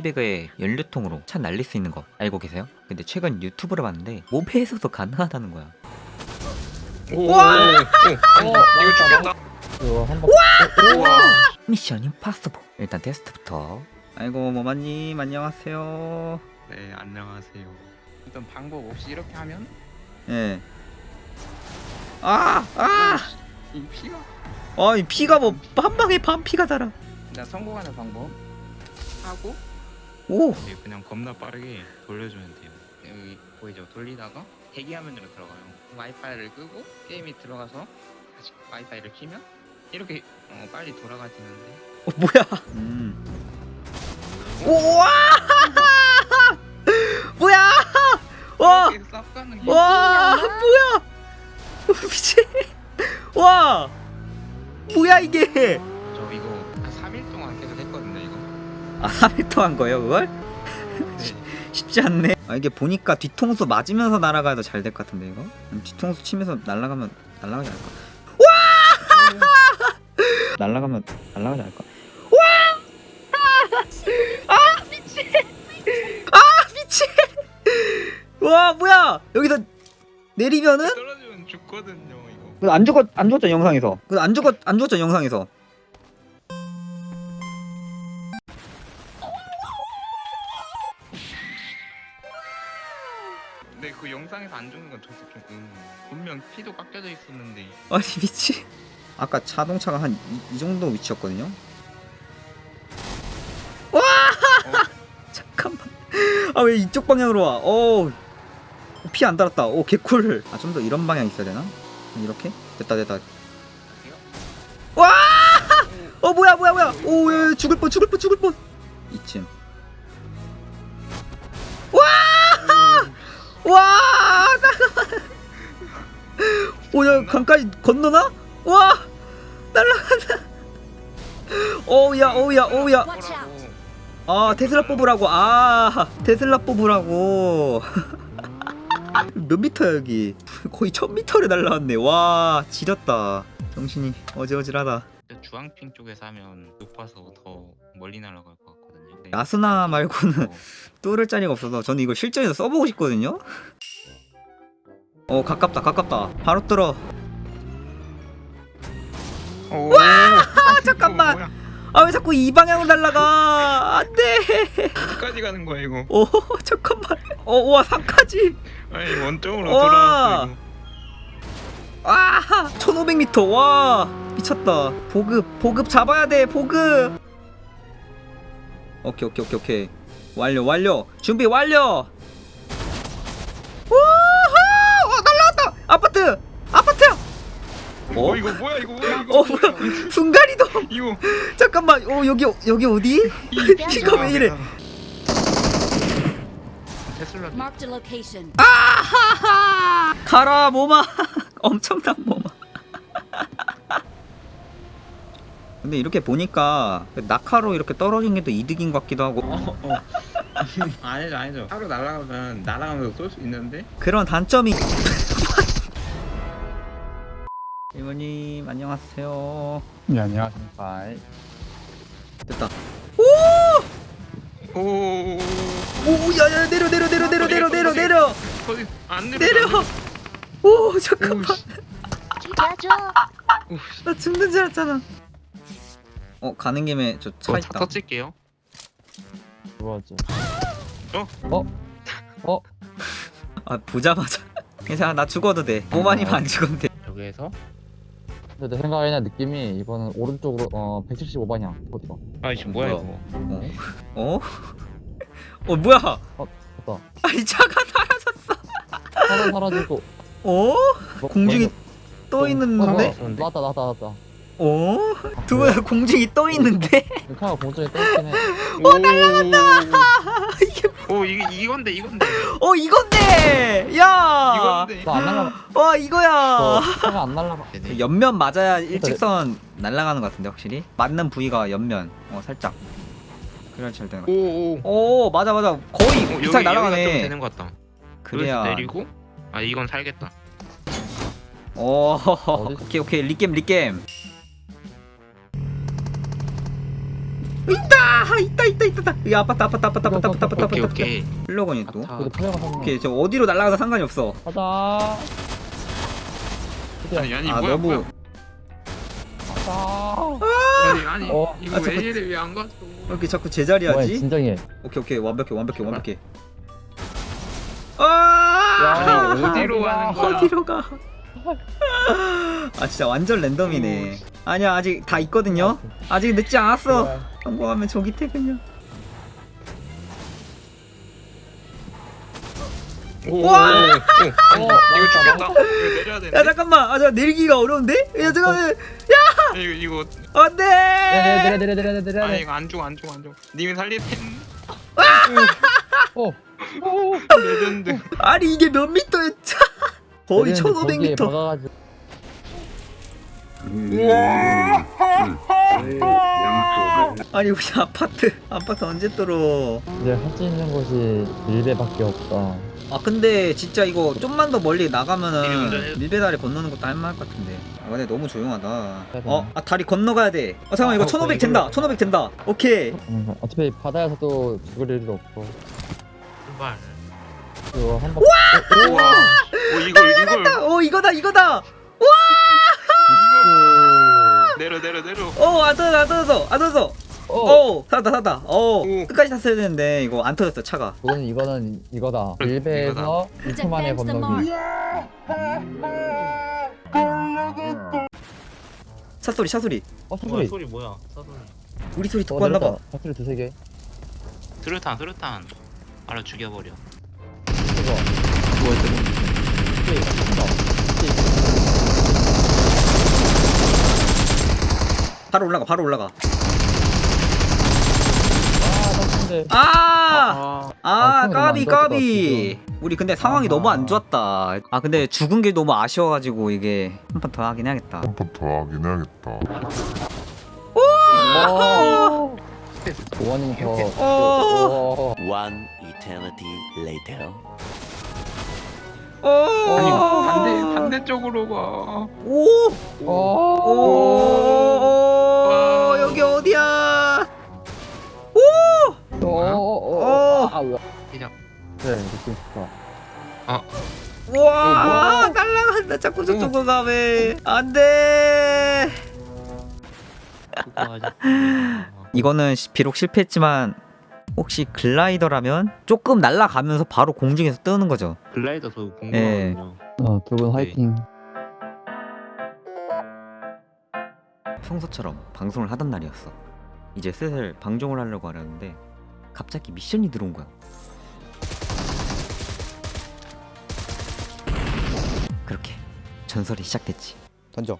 캐시백에 연료통으로 차 날릴 수 있는 거 알고 계세요? 근데 최근 유튜브를 봤는데 모베에서도 가능하다는 거야 와! 이거 죽겠다. 이거 한번 미션 임파서블 일단 테스트부터 아이고 모마님 안녕하세요 네, 안녕하세요. 어떤 방법 없이 이렇게 하면 예. 아! 아! 이 피가 아, 이 피가 뭐 한 방에 반 피가 달아. 나 성공하는 방법 하고 오! 이제 그냥 겁나 빠르게 돌려주면 돼요. 여기 보이죠? 돌리다가 대기 화면으로 들어가요. 와이파이를 끄고 게임이 들어가서 다시 와이파이를 키면 이렇게 어, 빨리 돌아가지는데 어, 뭐야? 음. 우와! 뭐야? 와! 와! 뭐야? 미친. 와! 뭐야 이게? 400도 한 거예요 그걸? 쉽지 않네 아, 이게 보니까 뒤통수 맞으면서 날아가도 잘 될 것 같은데 이거? 뒤통수 치면서 날아가면 날아가지 않을까? 와! 날아가면 날아가지 않을까? 와! 아 미치! 아 미치! 아, 와 뭐야 여기서 내리면은? 떨어지면 죽거든요 이거. 안 죽었 안 죽었죠 영상에서. 안 죽었 안 죽었죠 영상에서. 근데 그 영상에서 안 죽는 건 저도 좀 음, 분명 피도 깎여져 있었는데 아니 미치. 아까 자동차가 한 이 정도 위치였거든요. 와! 잠깐만. 아 왜 이쪽 방향으로 와? 어. 피안 달았다. 오 개꿀. 아좀 더 이런 방향 있어야 되나? 이렇게? 됐다 됐다. 와! 어 뭐야 뭐야 뭐야? 오 야, 야, 죽을 뻔 죽을 뻔 죽을 뻔. 이쯤. 오야 강까지 건너나? 와! 날라간다. 오야 오야 오야. 아 테슬라 뽑으라고 아 테슬라 뽑으라고 몇 미터야 여기 거의 천 미터를 날라왔네 와 지렸다 정신이 진짜 주황핑 쪽에서 하면 높아서 더 멀리 날아갈 것 같거든요. 네. 야스나 말고는 어, 뚫을 자리가 없어서 저는 이거 실전에서 써보고 싶거든요 어 가깝다 가깝다. 바로 뚫어. 오, 아 잠깐만. 아 왜 자꾸 이 방향으로 날라가? 안돼. 어디까지 가는 거야 이거? 오 잠깐만. 어와 3까지. 아니 원점으로 와. 돌아왔어. 아 1500m 와 미쳤다. 보급 보급 잡아야 돼 보급. 오케이 오케이 오케이 오케이. 완료 완료. 준비 완료 우후 어, 날라왔다 아파트 아파트야 어? 어? 이거 뭐야 이거 뭐야 이거 어 뭐야 순간이동! 이거. 잠깐만 어 여기 여기 어디? 이 피가 왜 이래? 테슬라. Marked a location. 하하! 가라 모마. 엄청난 모마. 근데 이렇게 보니까 낙하로 이렇게 떨어진 게또 이득인 것 같기도 하고. 어, 어. 아니죠 아니죠. 하루 날아가면 날아가면서 쏠 수 있는데? 그런 단점이 이모님 안녕하세요. 네 안녕하십니까. 됐다. 오! 오 야야 내려 내려 내려 내려 내려 내려 내려. 거기 안 내려 내려. 오 잠깐만. 죽여줘. 나 죽는 줄 알았잖아. 어 가는 김에 저차차 있다. 터질게요. 들어왔지 아 보자마자. 괜찮아 나 죽어도 돼. 모만이면 안 죽어도 돼. 여기에서 근데 내 생각에는 느낌이 이거는 오른쪽으로 어 175방향 어디가 아이씨 뭐야 뭐야? 이거 어? 어? 어 뭐야 됐다 아니 차가 사라졌어 차가 사라지고 어? 뭐- 공중이 떠 뭐- 있는데? 어, 나왔다 나왔다 나왔다 어? 두분 공중이 떠 있는데? 차가 공중에 떠 있긴 해 오 날라간다 이게 오 이게 이건데 이건데. 어 이건데! 야! 이건데 날라가 와 이거야! 어, 차가 안 날라가 네네. 옆면 맞아야 일직선 날아가는 것 같은데 확실히? 맞는 부위가 옆면. 어 살짝. 그래야 잘 되는 오오. 오 맞아 맞아. 거의 어, 비슷하게 날아가네. 되는 것 같다. 그래야. 내리고? 아 이건 살겠다. 오 어디- 오케이 오케이. 리겜 리겜 아 있다 있다 있다 이 아파트 아파트 아파트 아파트 아파트 아파트 오케이 아파트 오케이 플러건이 또 그래도. 오케이 저 어디로 날아가도 상관이 없어 가자. 아니 아니 아 뭐야 너무 뭐야 가자. 아니 아니 어. 이거 아, 왜 잠깐. 이래 왜안 갔어 왜 이렇게 자꾸 뭐야 제자리 하지 진정해. 오케이 오케이 완벽해 완벽해 완벽해 야, 아 어디로 가는 거야? 어디로 가? 아 진짜 완전 랜덤이네. 아니야 아직 다 있거든요. 아직 늦지 않았어. 그래. 성공하면 조기 퇴근이야. 와 어, 이거 내려야 야 되는데 잠깐만, 아저 내리기가 어려운데? 야 잠깐만, 이거 이거 안돼. 내려 내려 내려 내려 내려 아. 이거 안 죽어 안 죽어 안 죽어 님이 살릴 텐 어. 레전드 아니 이게 몇 미터였죠? 거의 1,500m. 박아가지고. 아니 우리 아파트 아파트 언제 뚫어? 이제 할 수 있는 곳이 밀배밖에 없다. 아 근데 진짜 이거 좀만 더 멀리 나가면은. 밀배다리 건너는 것도 할만할 것 같은데 아 근데 너무 조용하다? 어? 아 다리 건너가야 돼 어, 잠깐만 이거 아, 1500 이걸로- 된다 1500 된다 오케이 음, 어차피 바다에서도 죽을 일도 없고. 제발 이거 한 번. 우와 오 이걸 이걸 어 이거다 이거다 내려 내려 내려 어안 터졌어 안 터졌어 안 터졌어 어. 어 살았다 살았다 어 오. 끝까지 탔어야 되는데 이거 안 터졌어 차가 그거는 이거는 이거다. 밀배에서 1초 만에 건너기. mark. 차 소리 차 소리 어 뭐야 사소리. 소리 뭐야 사소리 우리 소리 어 듣고 왔나봐 내렸다. 사소리 두세 개. 수류탄 수류탄 알아 죽여버려 이거. 스테이. 스테이. 바로 올라가 바로 올라가 아. 아! 아 아, 아, 까비 까비 우리 근데 상황이 아하. 너무 안 좋았다 아 근데 죽은 게 너무 아쉬워가지고 이게 한 판 더 하긴 해야겠다 한번더 하긴 해야겠다. 어. 어. One eternity later. 아니 오! 반대 반대쪽으로 가 오! 어. 오! 어. 아 왜? 그냥 그래 느낌 좋다. 와! 날라간다. 자꾸 저쪽으로 가왜? 안 돼. 그거 하자 이거는 시- 비록 실패했지만 혹시 글라이더라면 조금 날아가면서 바로 공중에서 뜨는 거죠. 글라이더 저 예. 공부하거든요 어두 분 화이팅. 평소처럼 방송을 하던 날이었어. 이제 슬슬 방종을 하려고 하려는데 갑자기 미션이 들어온 거야. 그렇게 전설이 시작됐지. 던져.